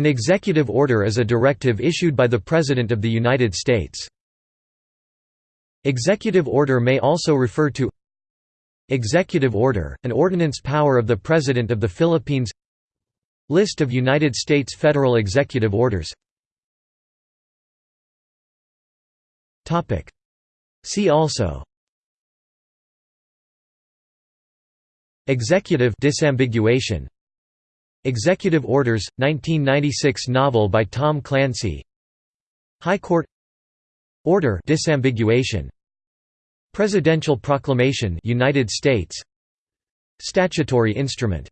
An executive order is a directive issued by the President of the United States. Executive order may also refer to Executive order, an ordinance power of the President of the Philippines. List of United States federal executive orders. See also. Executive disambiguation Executive Orders 1996 novel by Tom Clancy. High Court. Order disambiguation. Presidential Proclamation United States. Statutory instrument